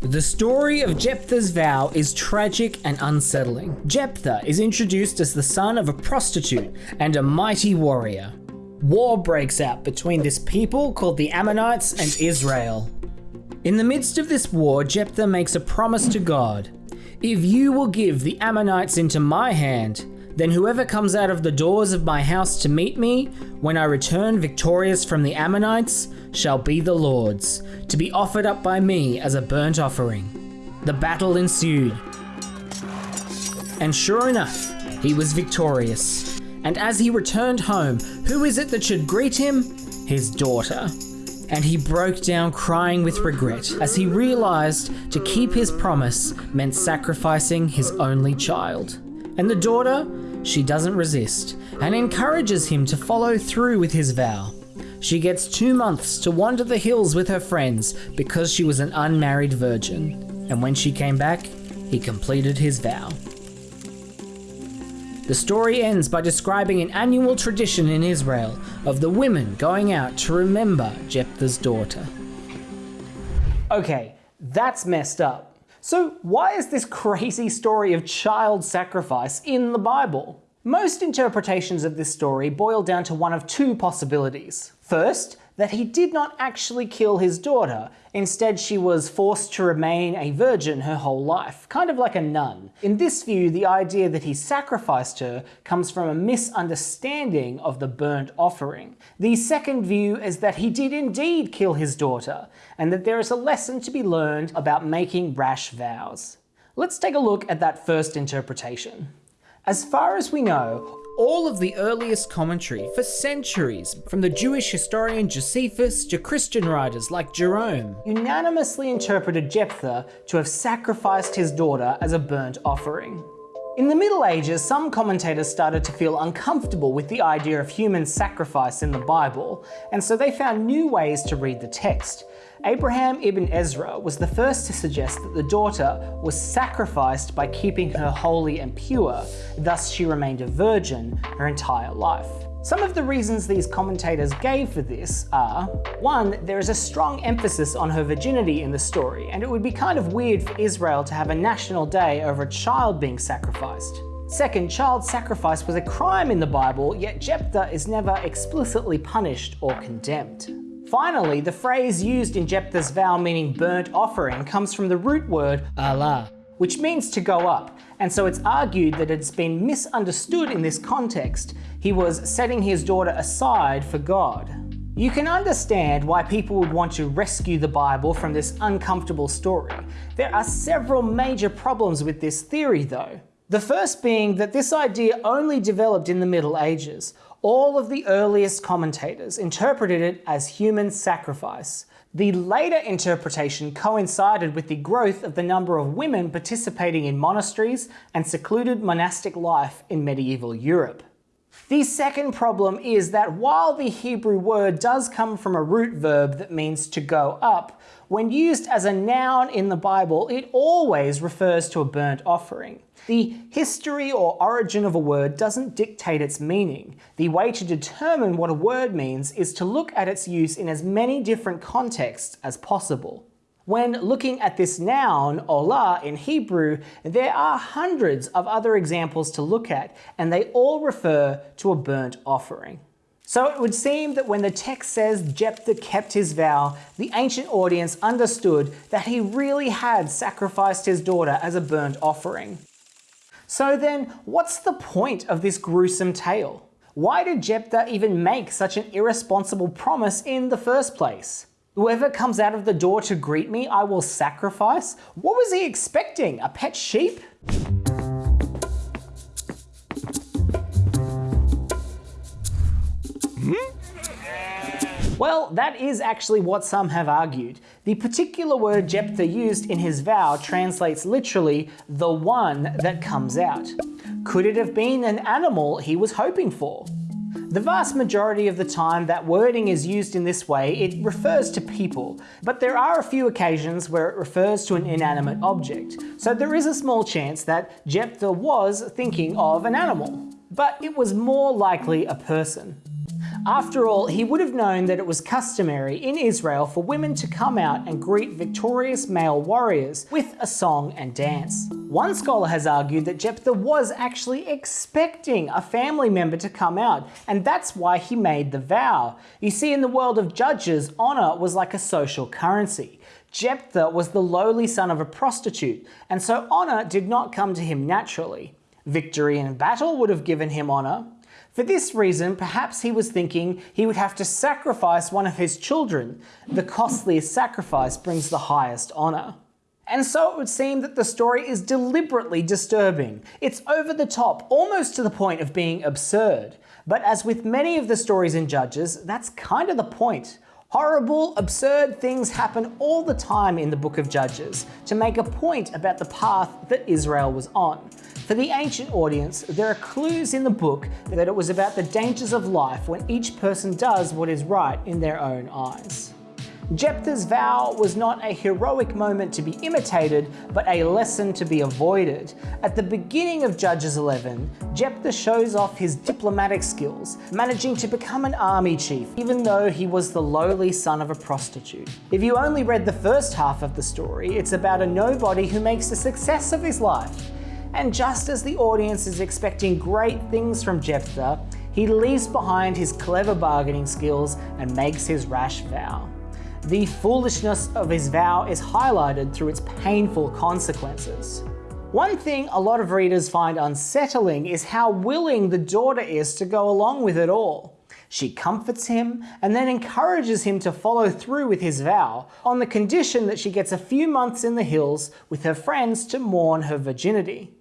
The story of Jephthah's vow is tragic and unsettling. Jephthah is introduced as the son of a prostitute and a mighty warrior. War breaks out between this people called the Ammonites and Israel. In the midst of this war, Jephthah makes a promise to God. If you will give the Ammonites into my hand, then whoever comes out of the doors of my house to meet me, when I return victorious from the Ammonites, shall be the Lord's, to be offered up by me as a burnt offering. The battle ensued. And sure enough, he was victorious. And as he returned home, who is it that should greet him? His daughter. And he broke down crying with regret as he realized to keep his promise meant sacrificing his only child. And the daughter she doesn't resist and encourages him to follow through with his vow. She gets two months to wander the hills with her friends because she was an unmarried virgin, and when she came back, he completed his vow. The story ends by describing an annual tradition in Israel of the women going out to remember Jephthah's daughter. Okay, that's messed up. So why is this crazy story of child sacrifice in the Bible? Most interpretations of this story boil down to one of two possibilities. First, that he did not actually kill his daughter. Instead, she was forced to remain a virgin her whole life, kind of like a nun. In this view, the idea that he sacrificed her comes from a misunderstanding of the burnt offering. The second view is that he did indeed kill his daughter, and that there is a lesson to be learned about making rash vows. Let's take a look at that first interpretation. As far as we know, all of the earliest commentary for centuries, from the Jewish historian Josephus to Christian writers like Jerome, unanimously interpreted Jephthah to have sacrificed his daughter as a burnt offering. In the Middle Ages, some commentators started to feel uncomfortable with the idea of human sacrifice in the Bible, and so they found new ways to read the text. Abraham ibn Ezra was the first to suggest that the daughter was sacrificed by keeping her holy and pure, thus she remained a virgin her entire life. Some of the reasons these commentators gave for this are, one, there is a strong emphasis on her virginity in the story, and it would be kind of weird for Israel to have a national day over a child being sacrificed. Second, child sacrifice was a crime in the Bible, yet Jephthah is never explicitly punished or condemned. Finally, the phrase used in Jephthah's vow meaning burnt offering comes from the root word alah, which means to go up, and so it's argued that it's been misunderstood in this context. He was setting his daughter aside for God. You can understand why people would want to rescue the Bible from this uncomfortable story. There are several major problems with this theory though. The first being that this idea only developed in the Middle Ages. All of the earliest commentators interpreted it as human sacrifice, the later interpretation coincided with the growth of the number of women participating in monasteries and secluded monastic life in medieval Europe. The second problem is that while the Hebrew word does come from a root verb that means to go up, when used as a noun in the Bible, it always refers to a burnt offering. The history or origin of a word doesn't dictate its meaning. The way to determine what a word means is to look at its use in as many different contexts as possible. When looking at this noun, olah, in Hebrew, there are hundreds of other examples to look at, and they all refer to a burnt offering. So it would seem that when the text says Jephthah kept his vow, the ancient audience understood that he really had sacrificed his daughter as a burnt offering. So then, what's the point of this gruesome tale? Why did Jephthah even make such an irresponsible promise in the first place? Whoever comes out of the door to greet me, I will sacrifice? What was he expecting? A pet sheep? Hmm? Well, that is actually what some have argued. The particular word Jephthah used in his vow translates literally, the one that comes out. Could it have been an animal he was hoping for? The vast majority of the time that wording is used in this way, it refers to people, but there are a few occasions where it refers to an inanimate object, so there is a small chance that Jephthah was thinking of an animal, but it was more likely a person. After all, he would have known that it was customary in Israel for women to come out and greet victorious male warriors with a song and dance. One scholar has argued that Jephthah was actually expecting a family member to come out, and that's why he made the vow. You see, in the world of judges, honour was like a social currency. Jephthah was the lowly son of a prostitute, and so honour did not come to him naturally. Victory in battle would have given him honour, for this reason, perhaps he was thinking he would have to sacrifice one of his children. The costliest sacrifice brings the highest honour. And so it would seem that the story is deliberately disturbing. It's over the top, almost to the point of being absurd. But as with many of the stories in Judges, that's kind of the point. Horrible, absurd things happen all the time in the book of Judges to make a point about the path that Israel was on. For the ancient audience, there are clues in the book that it was about the dangers of life when each person does what is right in their own eyes. Jephthah's vow was not a heroic moment to be imitated, but a lesson to be avoided. At the beginning of Judges 11, Jephthah shows off his diplomatic skills, managing to become an army chief, even though he was the lowly son of a prostitute. If you only read the first half of the story, it's about a nobody who makes a success of his life. And just as the audience is expecting great things from Jephthah, he leaves behind his clever bargaining skills and makes his rash vow. The foolishness of his vow is highlighted through its painful consequences. One thing a lot of readers find unsettling is how willing the daughter is to go along with it all. She comforts him and then encourages him to follow through with his vow on the condition that she gets a few months in the hills with her friends to mourn her virginity.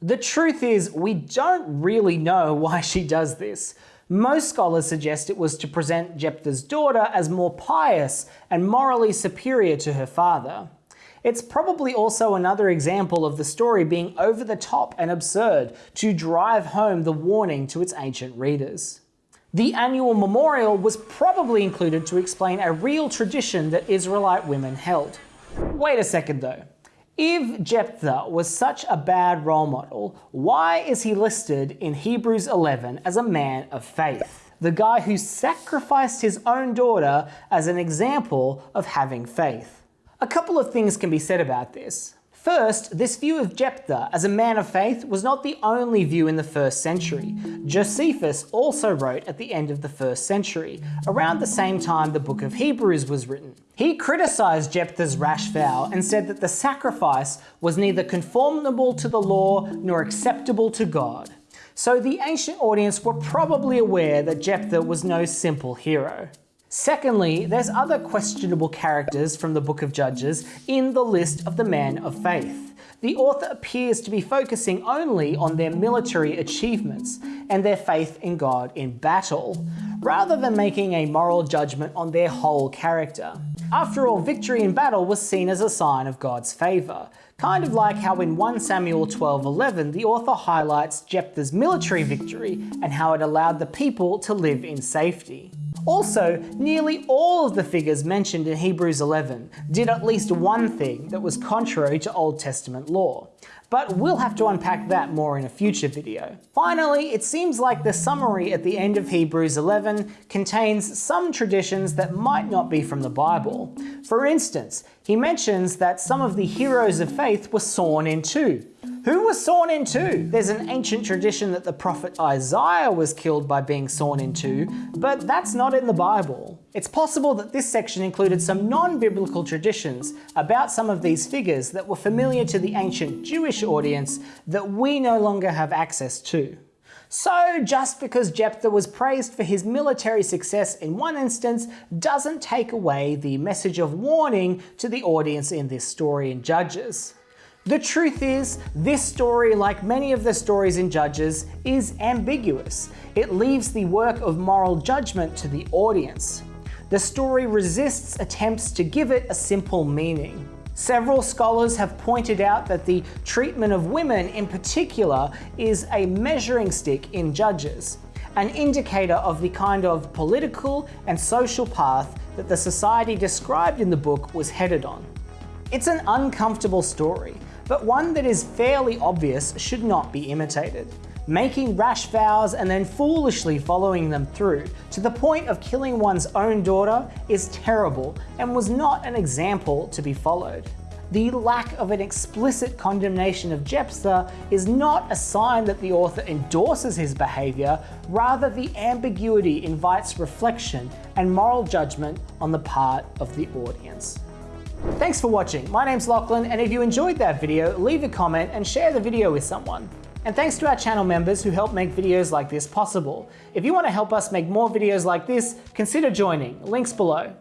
The truth is, we don't really know why she does this. Most scholars suggest it was to present Jephthah's daughter as more pious and morally superior to her father. It's probably also another example of the story being over the top and absurd to drive home the warning to its ancient readers. The annual memorial was probably included to explain a real tradition that Israelite women held. Wait a second though. If Jephthah was such a bad role model, why is he listed in Hebrews 11 as a man of faith? The guy who sacrificed his own daughter as an example of having faith. A couple of things can be said about this. First, this view of Jephthah as a man of faith was not the only view in the first century. Josephus also wrote at the end of the first century, around the same time the book of Hebrews was written. He criticised Jephthah's rash vow and said that the sacrifice was neither conformable to the law nor acceptable to God. So the ancient audience were probably aware that Jephthah was no simple hero. Secondly, there's other questionable characters from the Book of Judges in the list of the men of faith. The author appears to be focusing only on their military achievements and their faith in God in battle, rather than making a moral judgment on their whole character. After all, victory in battle was seen as a sign of God's favour, kind of like how in 1 Samuel 12:11 the author highlights Jephthah's military victory and how it allowed the people to live in safety. Also, nearly all of the figures mentioned in Hebrews 11 did at least one thing that was contrary to Old Testament law, but we'll have to unpack that more in a future video. Finally, it seems like the summary at the end of Hebrews 11 contains some traditions that might not be from the Bible. For instance, he mentions that some of the heroes of faith were sawn in two, who was sawn in two? There's an ancient tradition that the prophet Isaiah was killed by being sawn in two, but that's not in the Bible. It's possible that this section included some non-biblical traditions about some of these figures that were familiar to the ancient Jewish audience that we no longer have access to. So just because Jephthah was praised for his military success in one instance doesn't take away the message of warning to the audience in this story in Judges. The truth is, this story, like many of the stories in Judges, is ambiguous. It leaves the work of moral judgment to the audience. The story resists attempts to give it a simple meaning. Several scholars have pointed out that the treatment of women in particular is a measuring stick in Judges, an indicator of the kind of political and social path that the society described in the book was headed on. It's an uncomfortable story, but one that is fairly obvious should not be imitated. Making rash vows and then foolishly following them through, to the point of killing one's own daughter, is terrible and was not an example to be followed. The lack of an explicit condemnation of Jephthah is not a sign that the author endorses his behaviour, rather the ambiguity invites reflection and moral judgment on the part of the audience. Thanks for watching, my name's Lachlan and if you enjoyed that video, leave a comment and share the video with someone. And thanks to our channel members who help make videos like this possible. If you want to help us make more videos like this, consider joining, links below.